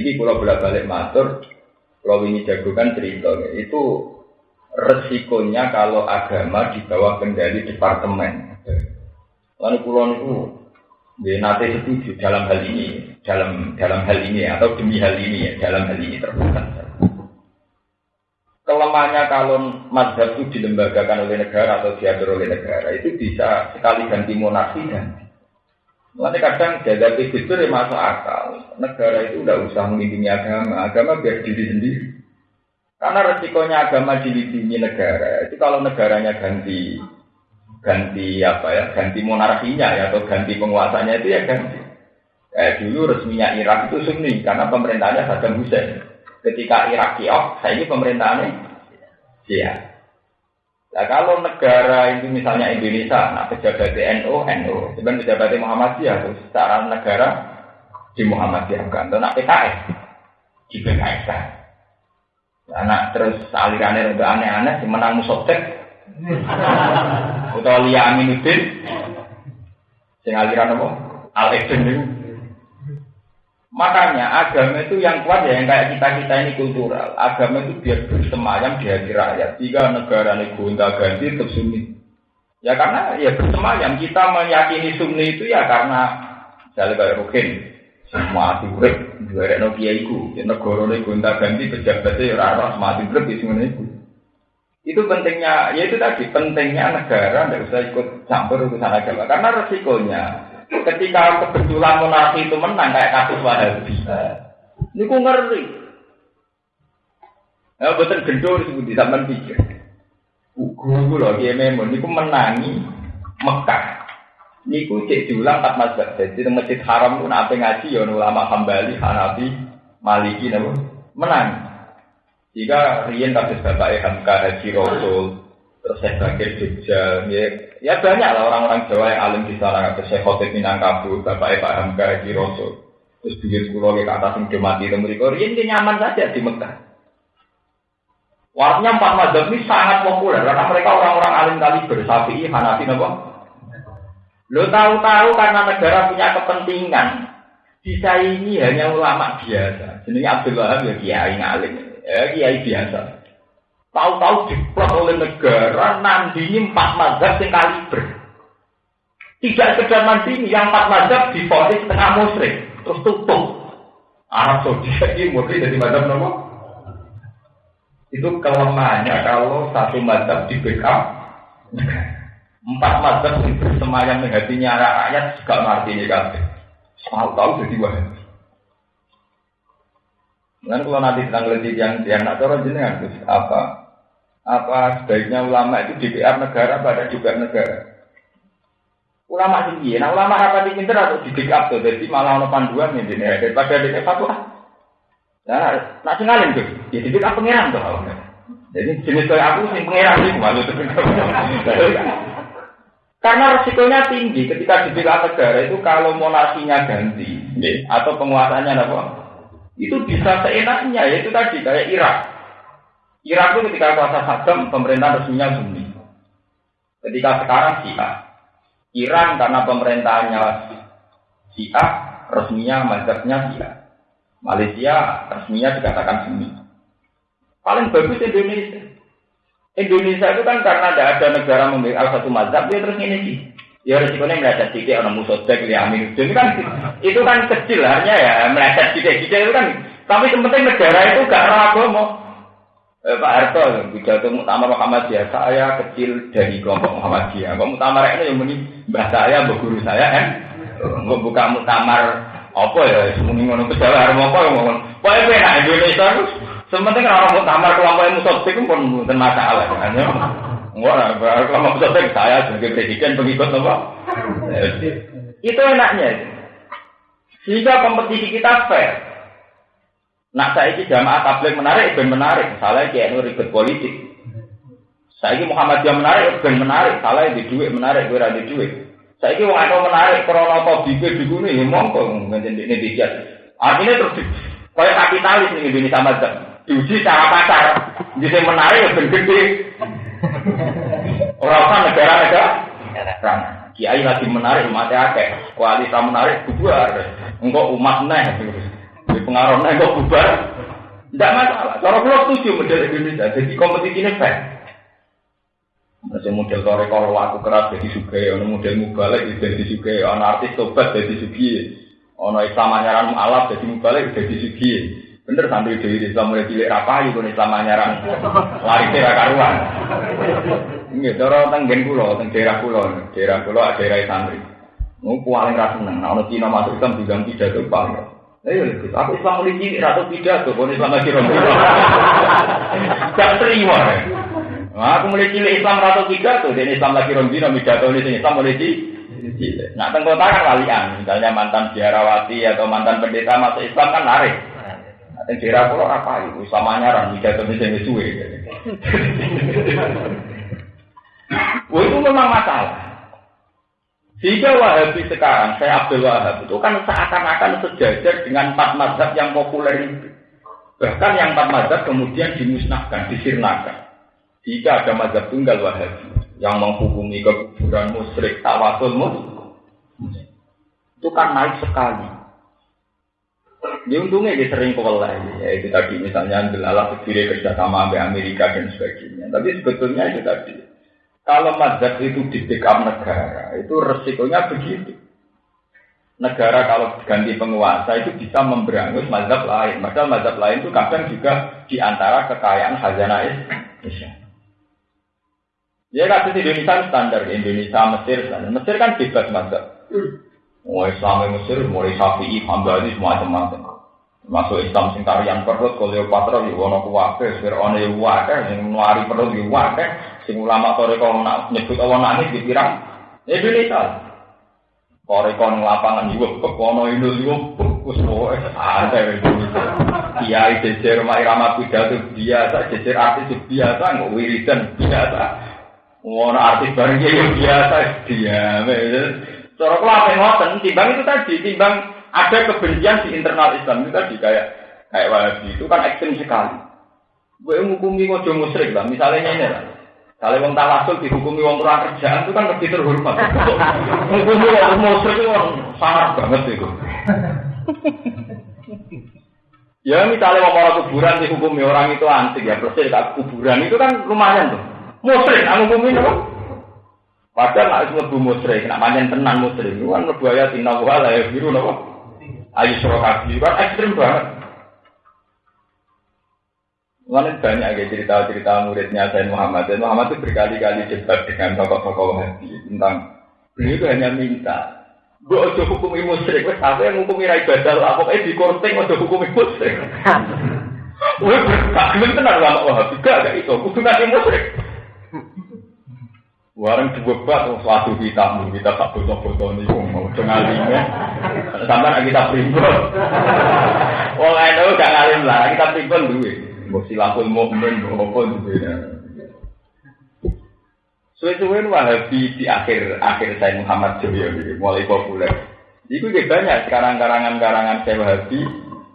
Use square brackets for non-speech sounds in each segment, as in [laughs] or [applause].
ini kalau bolak balik matur, kalau ini jagokan cerita itu resikonya kalau agama di bawah kendali departemen. Lalu pulau itu dia nanti setuju dalam hal ini, dalam dalam hal ini atau demi hal ini ya, dalam hal ini terbuka. Kelemahannya kalau madhab itu dilembagakan oleh negara atau diatur oleh negara itu bisa sekali ganti monarki dan Nanti kadang jaga itu ya masuk akal. Negara itu udah usah melindungi agama, agama biar diri sendiri. Karena resikonya agama dilindungi negara. Itu kalau negaranya ganti ganti apa ya, ganti monarkinya ya atau ganti penguasanya itu ya ganti. Kayak dulu resminya Irak itu Sunni karena pemerintahnya Saddam Hussein. Ketika Irak kiok, saya ini pemerintahannya Syiah. Nah kalau negara itu misalnya Indonesia, nah pejabat NU, NU, sebenarnya pejabat Muhammadiyah, terus secara negara di Muhammadiyah kan, dan PKS di PKS kan. Nah, terus alirannya udah aneh-aneh, menang musotek, atau Lia Aminuddin, sing aliran apa? Al Eden Makanya agama itu yang kuat ya yang kayak kita kita ini kultural. Agama itu biar bersemayam di hati rakyat. Jika negara ini gonta ganti tetap sunni. Ya karena ya bersemayam kita meyakini sunni itu ya karena saya kayak rukin semua hati urip juga ada nokia itu. Ya, negara ini gonta ganti pejabatnya ya rara semua urip di sini itu. Itu pentingnya, ya itu tadi pentingnya negara tidak usah ikut campur urusan agama karena resikonya ketika kebetulan monarki itu menang kayak kasus Wahabi. Ini ku ngeri. Ya betul gendor disebut di zaman pikir. Guru loh dia memang ini ku menangi Mekah. Ini ku cek diulang tak. Jadi di masjid haram pun apa ngaji ya ulama Hambali, Hanafi, Maliki namun menang. Jika Rian kasus bapak Hamka Haji Rasul, terus saya terakhir Jogja, ya, ya banyak lah orang-orang Jawa yang alim di sana, terus saya khotib Minangkabau, bapak Pak Hamka Rasul, terus bikin sekolah ke yang dimati itu mereka, Rian dia nyaman saja di Mekah. Warnanya empat mazhab ini sangat populer karena mereka orang-orang alim kali bersafi, Hanafi, apa? Lo tahu-tahu karena negara punya kepentingan, bisa ini hanya ulama biasa. Jadi Abdul Wahab ya kiai ngalim ya kiai biasa. Tahu-tahu diplot oleh negara nandingi empat mazhab yang kaliber. Tidak sekedar nandingi, yang empat mazhab difonis setengah musrik, terus tutup. Arab Saudi ini murni dari mazhab nomor itu kelemahannya kalau satu mazhab di backup empat mazhab itu bersemayam di rakyat gak ngerti ini kan tahu-tahu jadi wahabi Kan kalau nanti lebih yang yang nak cara jenengan apa apa sebaiknya ulama itu DPR negara pada juga negara. Ulama tinggi, nah ulama apa di pinter atau di backup tuh, jadi malah ono panduan ya ini daripada di fatwa. Nah, nak tinggalin tuh, ya di backup pangeran tuh Jadi jenis kayak aku sih pangeran sih malu tuh. Karena risikonya tinggi ketika di negara itu kalau monarkinya ganti atau penguasanya apa itu bisa seenaknya, yaitu tadi kayak Irak. Irak itu ketika kuasa Saddam, pemerintah resminya Sunni. Ketika sekarang Syiah. Iran karena pemerintahnya Syiah, resminya mazhabnya Syiah. Malaysia resminya dikatakan Sunni. Paling bagus Indonesia. Indonesia itu kan karena tidak ada negara memiliki satu mazhab, dia terus ini sih. Ya resikonya meleset sedikit orang musuh ya amin. Jadi kan itu kan kecil hanya ya meleset sedikit sedikit itu kan. Tapi penting negara itu gak ragu mau. Eh, Pak Harto, bicara Muktamar Muhammadiyah, saya kecil dari kelompok Muhammadiyah. Kok Muktamar ini yang muni mbah saya, mbah guru saya kan? Nggak buka Muktamar apa ya, muni ngono harus apa yang ngomong. Pokoknya enak Indonesia itu, sementing orang Muktamar kelompok yang musuh pun bukan masalah. Kan? Wah, kalau maksudnya saya sebagai presiden pengikut apa? itu enaknya. Sehingga kompetisi kita fair. Nak saya ini jamaah tabligh menarik, ben menarik. Salah kayak nu ribet politik. Saya ini Muhammadiyah menarik, ben menarik. Salah di duit menarik, gue di duit. Saya ini wong menarik, krono apa bibir di gunung, ya mongko ngene ini bijak. Artinya terus kayak kapitalis nih Indonesia macam diuji secara pasar. Jadi menarik, ben gede. Orang kan negara-negara kan. Kiai lagi menarik umatnya akeh. Kualitas menarik bubar. Enggak umat neh. Di pengaruhnya kok bubar. Tidak masalah. Cara pulau setuju model Indonesia. Jadi kompetisi ini fair. Masih model tore kalau aku keras jadi suge, ono model mubalek jadi suge, ono artis tobat jadi suge, ono Islam anyaran mualaf jadi mubalek jadi suge. Bener santri dewi Islam mulai cilik rapayu pun Islam anyaran lari kira karuan. Ini cara tenggen pulau, teng daerah pulau, daerah pulau daerah santri. Mau paling rasa seneng, nah ono Cina masuk Islam tidak tuh paling. Ayo, aku Islam mulai cilik ratu tidak tuh, pun Islam lagi rombongan. Gak terima. Nah, aku mulai cilik Islam rata tiga tuh, dan Islam lagi rombino, midato ini Islam mulai cilik. Nah, tengkota kan walian, misalnya mantan biarawati atau mantan pendeta masuk Islam kan narik. Nah, daerah pulau apa itu? Islam anyaran, midato ini sing suwe. Wah, itu memang masalah. Jika Wahabi sekarang, saya Abdul Wahab, itu kan seakan-akan sejajar dengan empat mazhab yang populer itu. Bahkan yang empat mazhab kemudian dimusnahkan, disirnakan. Jika ada mazhab tunggal wahabi yang menghukumi kekuburan musyrik tawasul itu kan naik sekali. Dia untungnya dia sering kewalahan, ya itu tadi misalnya ambil alat sendiri kerjasama Amerika dan sebagainya. Tapi sebetulnya itu tadi, kalau mazhab itu di backup negara, itu resikonya begitu. Negara kalau ganti penguasa itu bisa memberangus mazhab lain. Padahal mazhab lain itu kadang juga di antara kekayaan khazanah Islam. Ya kasus Indonesia standar Indonesia Mesir standar. Mesir kan bebas mazhab. Mau Islam Mesir, mulai Syafi'i, Hambali semua macam-macam. Masuk Islam sing tarian perut, Kleopatra ya wono kuwabe, Fir'aun ya wae, sing nuari perut ya wae, sing ulama kalau nak nyebut Allah nangis dikira Indonesia. Kore kon lapangan juga kepono Indo juga wis pokoke santai Indonesia. Kiai jejer rumah irama pidato biasa, jejer artis biasa, nggak wiridan biasa. Ngono artis bareng ya biasa dia. Cara kula apa ngoten, timbang itu tadi, timbang ada kebencian di internal Islam itu tadi kayak kayak Wahabi itu kan ekstrim sekali. Gue menghukumi ngojo musyrik lah, misalnya ini lah. Kalau wong tawasul dihukumi wong kurang kerjaan itu kan lebih terhormat. Menghukumi wong musyrik itu orang sangat banget itu. ya misalnya mau orang kuburan dihukumi orang itu antik ya, persis kuburan itu kan lumayan tuh. Musrik, aku bumi apa? Padahal nak mlebu musrik, nak manjen tenan musrik, itu kan mlebu ayat inna wa la biru napa? Ayu surakabi, kan ekstrim banget. Lalu banyak ya cerita-cerita muridnya Sayyid Muhammad. Dan Muhammad itu berkali-kali debat dengan tokoh-tokoh Wahabi tentang beliau itu hanya minta Gue ojo hukumi musrik, wes apa yang hukumi rai badal, apa kayak di korting ojo hukumi musrik. [laughs] Wih, gak gelem tenar lama Wahabi, gak gak itu, kudu ngasih musrik. Warang dibebat oh, suatu kita, kita tak foto-foto nih, mau dengan lima, sampai kita primbon. Wong itu [laughs] gak ngalim lah, kita primbon duwe. Mbok silapul mukmin, mbok apa duwe. Suwe-suwe Wahabi di akhir akhir saya Muhammad Joyo mulai populer. Itu juga banyak sekarang karangan-karangan saya Wahabi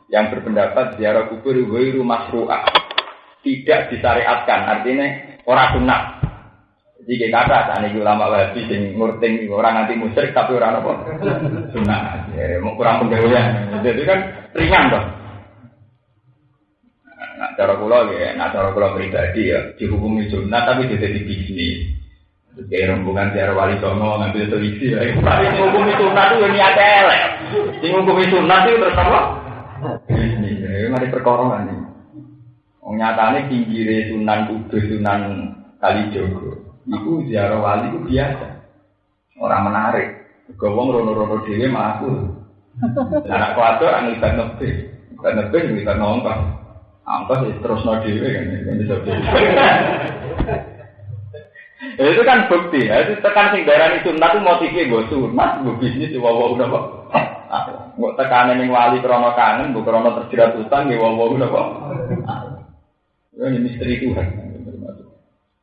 yang berpendapat ziarah kubur wiru masru'ah tidak disyariatkan artinya orang sunnah jadi kata saat ini ulama wahabi sing ngurting orang nanti musyrik tapi orang apa? Sunnah. Ya, kurang penggawaian. Jadi kan ringan dong. Cara kula ya, nah cara kula pribadi ya dihukumi sunnah tapi tidak di bisnis. Kayak rombongan tiara wali songo ngambil televisi ya. Tapi menghukumi sunnah itu ya niat elek. Sing menghukumi sunnah itu terus apa? Bisnis. Ya, mari perkara ini. Wong nyatane pinggire Sunan Kudus, Sunan Kalijogo. Iku ziarah wali itu biasa. Orang menarik. Gawang rono-rono dewe melaku. Anak kuatir ang ibat nebe. Ibat nebe yang ibat nongkos. Angkos ya terus no dewe kan. [laughs] Ya, itu kan bukti ya. Itu tekan sing darah itu sunat itu motifnya gue sunat, gue bisnis di wawa udah kok. Gue tekanan yang wali krono kangen, gue krono terjerat utang, gue wawa udah kok. Ini misteri Tuhan.